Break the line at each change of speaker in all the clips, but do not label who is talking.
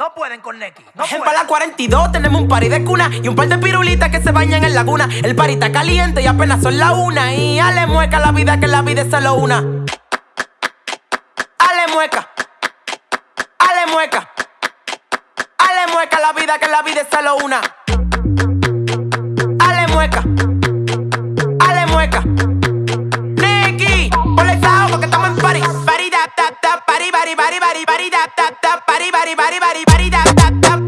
No pueden con Neki. No
en Bala 42 tenemos un party de cuna y un par de pirulitas que se bañan en laguna. El party está caliente y apenas son la una. Y ale mueca la vida que la vida es solo una. Ale mueca. Ale mueca. Ale mueca la vida que la vida es solo una. Ale mueca. body body body body body dap dap dap body body body body body dap dap dap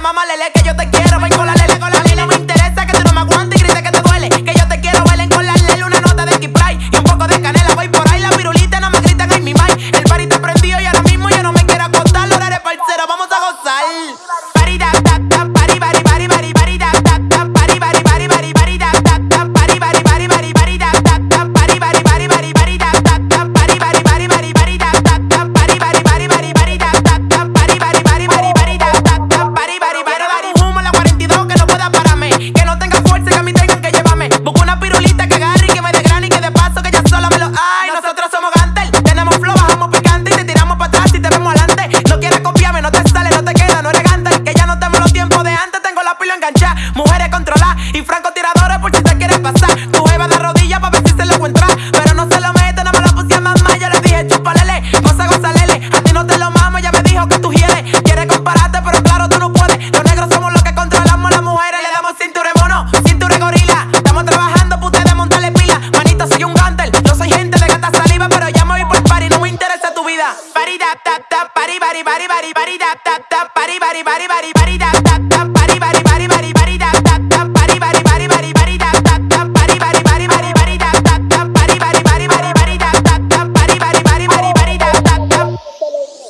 mamá lele que yo te quiero. Ven con la lele, con la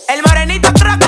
El morenito trap,